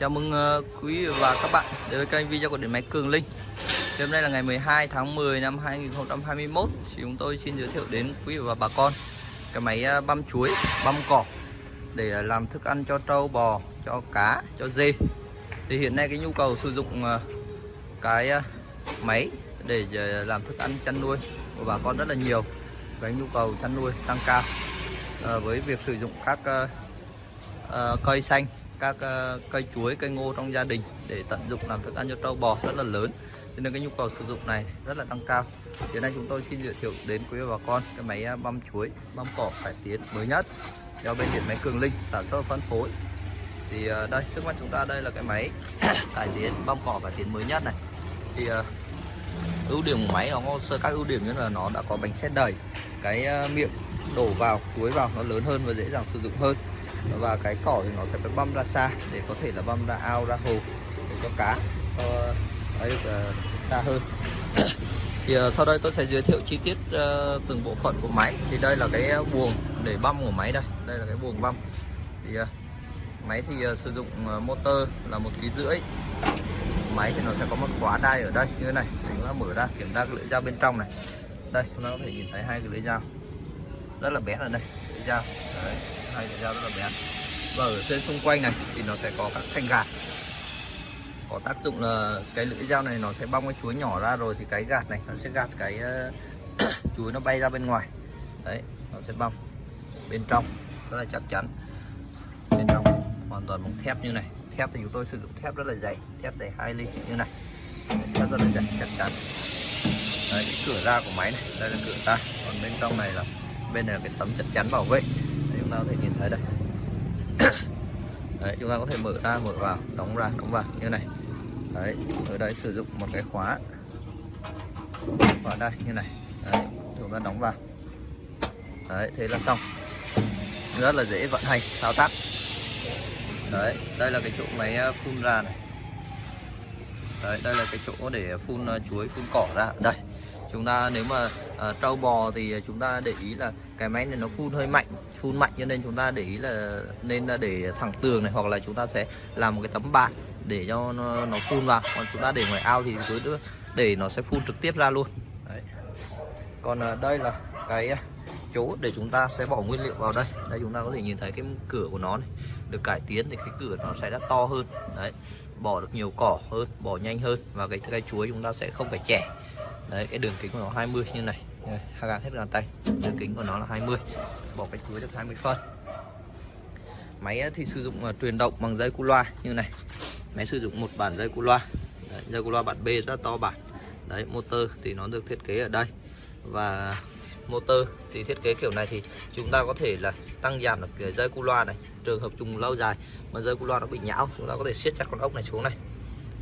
Chào mừng ờ, quý và các bạn đến với kênh video của điện máy Cường Linh. Thì hôm nay là ngày 12 tháng 10 năm 2021 thì chúng tôi xin giới thiệu đến quý và bà con cái máy ờ, băm chuối, băm cỏ để làm thức ăn cho trâu bò, cho cá, cho dê. Thì hiện nay cái nhu cầu sử dụng ờ, cái máy để làm thức ăn chăn nuôi của bà con rất là nhiều. Cái nhu cầu chăn nuôi tăng cao với việc sử dụng các cây xanh các ờ, cây chuối, cây ngô trong gia đình để tận dụng làm thức ăn cho trâu bò rất là lớn. Cho nên cái nhu cầu sử dụng này rất là tăng cao. Hiện nay chúng tôi xin giới thiệu đến quý bà con cái máy à, băm chuối, băm cỏ cải tiến mới nhất do bên điện máy cường linh sản xuất phân phối. Thì ờ, đây, trước mắt chúng ta đây là cái máy cải tiến, băm cỏ cải tiến mới nhất này. Thì ờ, ưu điểm của máy nó có sơ các ưu điểm như là nó đã có bánh xe đẩy cái miệng đổ vào, chuối vào nó lớn hơn và dễ dàng sử dụng hơn và cái cỏ thì nó sẽ phải băm ra xa để có thể là băm ra ao ra hồ để cho cá cho ấy được xa hơn. Thì ờ, sau đây tôi sẽ giới thiệu chi tiết uh, từng bộ phận của máy. Thì đây là cái buồng để băm của máy đây. Đây là cái buồng băm. Thì uh, máy thì uh, sử dụng uh, motor là một ký rưỡi. Máy thì nó sẽ có một khóa đai ở đây như thế này. Để chúng ta mở ra kiểm tra cái lưỡi dao bên trong này. Đây chúng ta có thể nhìn thấy hai cái lưỡi dao. Rất là bé ở đây lưỡi dao. Đấy hai lưỡi dao rất là bén và ở trên xung quanh này thì nó sẽ có các thanh gạt. Có tác dụng là cái lưỡi dao này nó sẽ bong cái chuối nhỏ ra rồi thì cái gạt này nó sẽ gạt cái ờ, chuối nó bay ra bên ngoài. Đấy nó sẽ bong bên trong rất là chắc chắn. Bên trong hoàn toàn bằng thép như này. Thép thì chúng tôi sử dụng thép rất là dày thép dày 2 ly như này. Thép rất là dày chắc chắn. Đấy cái cửa ra của máy này đây là cửa ra. Còn bên trong này là bên này là cái tấm chắc chắn bảo vệ. Đấy, chúng ta có thể nhìn thấy đây. Đấy, chúng ta có thể mở ra, mở vào, đóng ra, đóng vào, như này. Đấy, ở đây sử dụng một cái khóa. Vào đây, như này. Đấy, chúng ta đóng vào. Đấy, thế là xong. Rất là dễ vận hành, thao tác. Đấy, đây là cái chỗ máy ờ, phun ra này. Đấy, đây là cái chỗ để phun ờ, chuối, phun cỏ ra. Đây chúng ta nếu mà ờ, uh, trâu bò thì ờ, chúng ta để ý là cái máy này nó phun hơi mạnh phun mạnh cho nên chúng ta để ý là nên là để thẳng tường này hoặc là chúng ta sẽ làm một cái tấm bạt để cho nó, nó phun vào. Còn chúng ta để ngoài ao thì cứ nữa để nó sẽ phun trực tiếp ra luôn. Đấy. còn uh, đây là cái chỗ để chúng ta sẽ bỏ nguyên liệu vào đây. Đây chúng ta có thể nhìn thấy cái cửa của nó này. Được cải tiến thì cái cửa nó sẽ đã to hơn. Đấy. Bỏ được nhiều cỏ hơn bỏ nhanh hơn và cái cây chuối chúng ta sẽ không phải chẻ đấy cái đường kính của nó 20 như này. Hai gạt hết gàn tay. Đường kính của nó là 20 bỏ cái chuối được 20 phân. Máy ờ, thì sử dụng ờ, truyền động bằng dây cu loa như này. Máy sử dụng một bản dây cu loa. Đấy, dây cu loa bản B rất to bản. Đấy motor thì nó được thiết kế ở đây. Và motor thì thiết kế kiểu này thì chúng ta có thể là tăng giảm được cái dây cu loa này. Trường hợp dùng lâu dài mà dây cu loa nó bị nhão chúng ta có thể siết chặt con ốc này xuống này.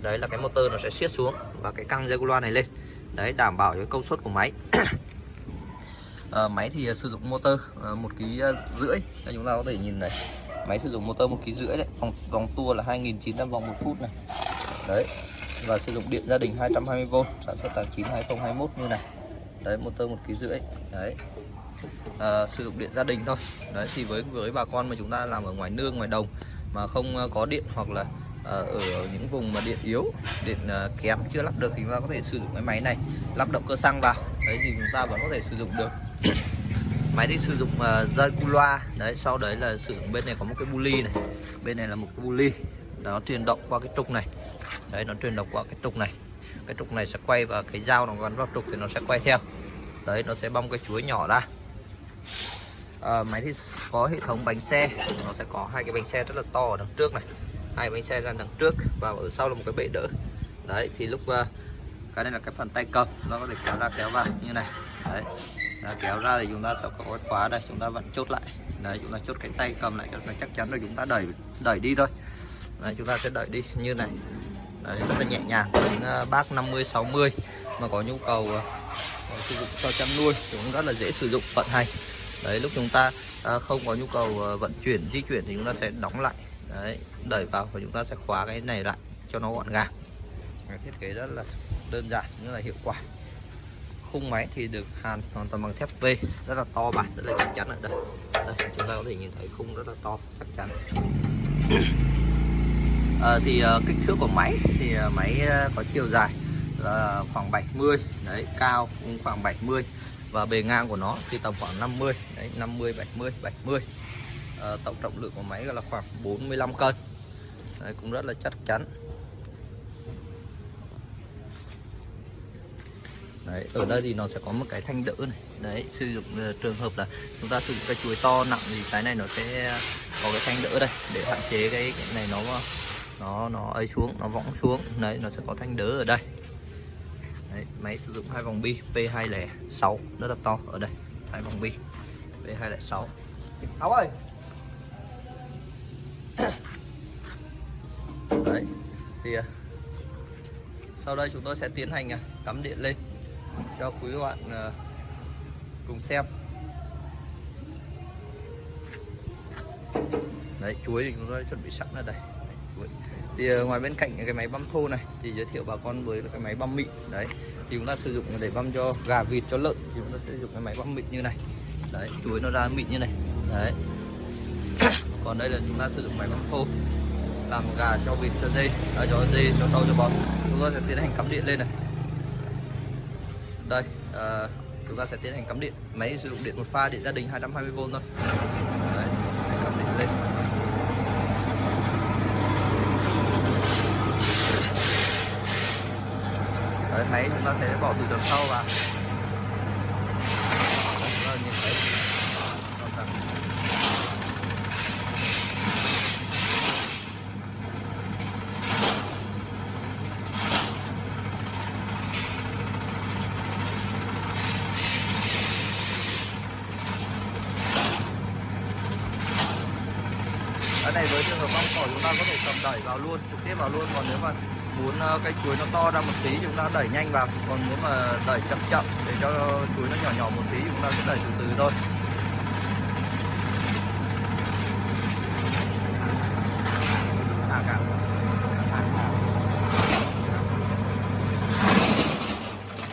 Đấy là cái motor nó sẽ siết xuống và cái căng dây cu loa này lên đấy đảm bảo cái công suất của máy. À, máy thì ờ, sử dụng motor ờ, một ký rưỡi. Đây chúng ta có thể nhìn này. Máy sử dụng motor một ký rưỡi đấy. Vòng, vòng tua là 2.900 vòng một phút này. Đấy và sử dụng điện gia đình 220V sản xuất tháng 9 2021 như này. Đấy motor một ký rưỡi. Đấy. À, sử dụng điện gia đình thôi. Đấy thì với với bà con mà chúng ta làm ở ngoài nương ngoài đồng mà không có điện hoặc là Ờ, ở những vùng mà điện yếu điện ờ, kém chưa lắp được thì chúng ta có thể sử dụng cái máy này lắp động cơ xăng vào. Đấy thì chúng ta vẫn có thể sử dụng được. Máy thì sử dụng ờ, dây cu loa. Đấy sau đấy là sử dụng bên này có một cái bu ly này. Bên này là một cái bu ly nó truyền động qua cái trục này. Đấy nó truyền động qua cái trục này. Cái trục này sẽ quay và cái dao nó gắn vào trục thì nó sẽ quay theo. Đấy nó sẽ bong cái chuối nhỏ ra. À, máy thì có hệ thống bánh xe. Nó sẽ có hai cái bánh xe rất là to ở đằng trước này hai bánh xe ra đằng trước và ở sau là một cái bệ đỡ. Đấy thì lúc uh, cái này là cái phần tay cầm nó có thể kéo ra kéo vào như này. Đấy Đã kéo ra thì chúng ta sẽ có cái khóa đây chúng ta vẫn chốt lại. Đấy chúng ta chốt cái tay cầm lại cho nó chắc chắn rồi chúng ta đẩy đẩy đi thôi. Đấy, chúng ta sẽ đẩy đi như này. Đấy, rất là nhẹ nhàng những uh, bác 50 60 mà có nhu cầu uh, sử dụng cho chăn nuôi cũng rất là dễ sử dụng vận hành. Đấy lúc chúng ta uh, không có nhu cầu uh, vận chuyển di chuyển thì chúng ta sẽ đóng lại đấy đẩy vào và chúng ta sẽ khóa cái này lại cho nó gọn gàng. Thiết kế rất là đơn giản nhưng là hiệu quả. Khung máy thì được hàn hoàn toàn bằng thép V rất là to bản rất là chắc chắn ở đây. đây chúng ta có thể nhìn thấy khung rất là to chắc chắn. À, thì uh, kích thước của máy thì uh, máy uh, có chiều dài là khoảng 70 đấy cao cũng khoảng 70 và bề ngang của nó thì tầm khoảng 50 đấy 50 70 70 à, tổng trọng lượng của máy là khoảng 45 cân. Đấy, cũng rất là chắc chắn. Đấy ở đây thì nó sẽ có một cái thanh đỡ này. Đấy sử dụng uh, trường hợp là chúng ta sử dụng cái chuối to nặng thì cái này nó sẽ có cái thanh đỡ đây để hạn chế cái, cái này nó nó nó ấy xuống nó võng xuống. Đấy nó sẽ có thanh đỡ ở đây. Đấy, máy sử dụng hai vòng bi P206 rất là to ở đây. Hai vòng bi P206 Áo ơi đấy thì à, sau đây chúng tôi sẽ tiến hành à, cắm điện lên cho quý bạn à, cùng xem. Đấy, chuối thì chúng tôi chuẩn bị sẵn ở đây. Chuối. thì ngoài bên cạnh cái máy băm thô này thì giới thiệu bà con với cái máy băm mịn. Đấy, thì chúng ta sử dụng để băm cho gà vịt, cho lợn thì chúng ta sẽ sử dụng cái máy băm mịn như này. Đấy, chuối nó ra mịn như này. Đấy. Còn đây là chúng ta sử dụng máy băm thô làm gà cho vịt cho dê. À, cho dê cho sâu cho bò. Chúng ta sẽ tiến hành cắm điện lên này. Đây à, chúng ta sẽ tiến hành cắm điện. Máy sử dụng điện một pha điện gia đình 220V thôi. Đấy, cắm điện lên. Đấy, máy chúng ta sẽ bỏ từ đằng sau vào Đấy, chúng ta nhìn thấy cái này với trường hợp mong cỏ chúng ta có thể cầm đẩy vào luôn trực tiếp vào luôn. Còn nếu mà muốn ờ, cái cây chuối nó to ra một tí chúng ta đẩy nhanh vào. Còn muốn mà đẩy chậm chậm để cho chuối nó nhỏ nhỏ một tí chúng ta sẽ đẩy từ từ thôi. Thả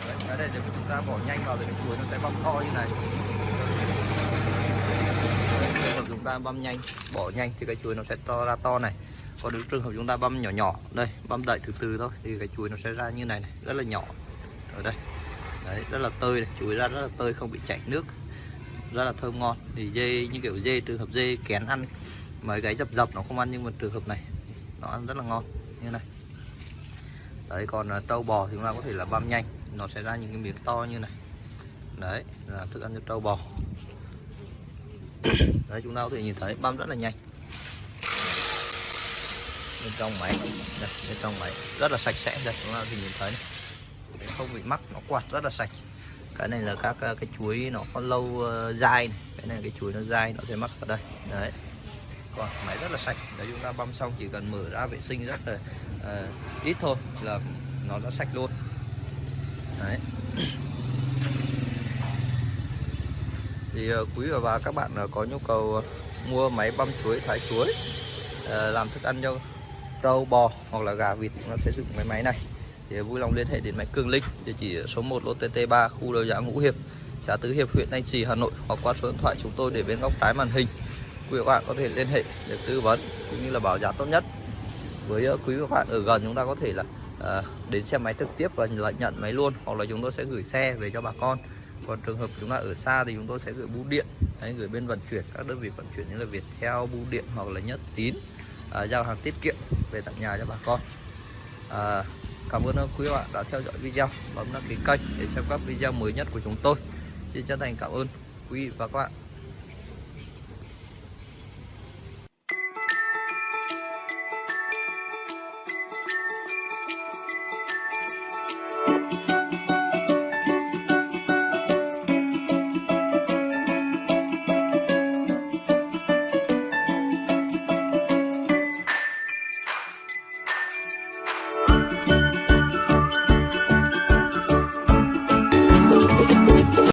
Đấy, cái này để chúng ta bỏ nhanh vào thì cái chuối nó sẽ bong to như này ta băm nhanh bỏ nhanh thì cái chuối nó sẽ to ra to này. Còn nếu trường hợp chúng ta băm nhỏ nhỏ đây băm đậy từ từ thôi thì cái chuối nó sẽ ra như này, này rất là nhỏ. Ở đây. Đấy rất là tơi này chuối ra rất là tơi không bị chảy nước. Rất là thơm ngon. Thì dê như kiểu dê trường hợp dê kén ăn mấy cái dập dập nó không ăn nhưng mà trường hợp này nó ăn rất là ngon. Như này. Đấy còn à, trâu bò thì chúng ta có thể là băm nhanh nó sẽ ra những cái miếng to như này. Đấy là thức ăn cho trâu bò. đấy chúng ta có thể nhìn thấy băm rất là nhanh. Bên trong máy đây, bên trong máy rất là sạch sẽ đây chúng ta có thể nhìn thấy này. không bị mắc nó quạt rất là sạch. Cái này là các ờ, cái chuối nó có lâu uh, dai này. cái này là cái chuối nó dai nó sẽ mắc vào đây. Đấy. Còn máy rất là sạch. Đấy chúng ta băm xong chỉ cần mở ra vệ sinh rất là uh, ít thôi là nó đã sạch luôn. Đấy. Thì ờ, quý và các bạn ờ, có nhu cầu ờ, mua máy băm chuối thái chuối làm thức ăn cho trâu bò hoặc là gà vịt nó sẽ dùng cái máy này. Thì vui lòng liên hệ đến máy Cường Linh địa chỉ số 1 lô TT3 khu đầu giá Ngũ Hiệp xã Tứ Hiệp huyện Thanh Trì Hà Nội hoặc qua số điện thoại chúng tôi để bên góc trái màn hình. Quý các bạn có thể liên hệ để tư vấn cũng như là bảo giá tốt nhất. Với quý các bạn ở gần chúng ta có thể là à, đến xem máy trực tiếp và lại nhận máy luôn hoặc là chúng tôi sẽ gửi xe về cho bà con còn trường hợp chúng ta ở xa thì chúng tôi sẽ gửi bưu điện Đấy, gửi bên vận chuyển các đơn vị vận chuyển như là Viettel bưu điện hoặc là Nhất Tín à, giao hàng tiết kiệm về tận nhà cho bà con. À, cảm ơn quý bạn đã theo dõi video. Bấm đăng ký kênh để xem các video mới nhất của chúng tôi. Xin chân thành cảm ơn quý vị và các bạn.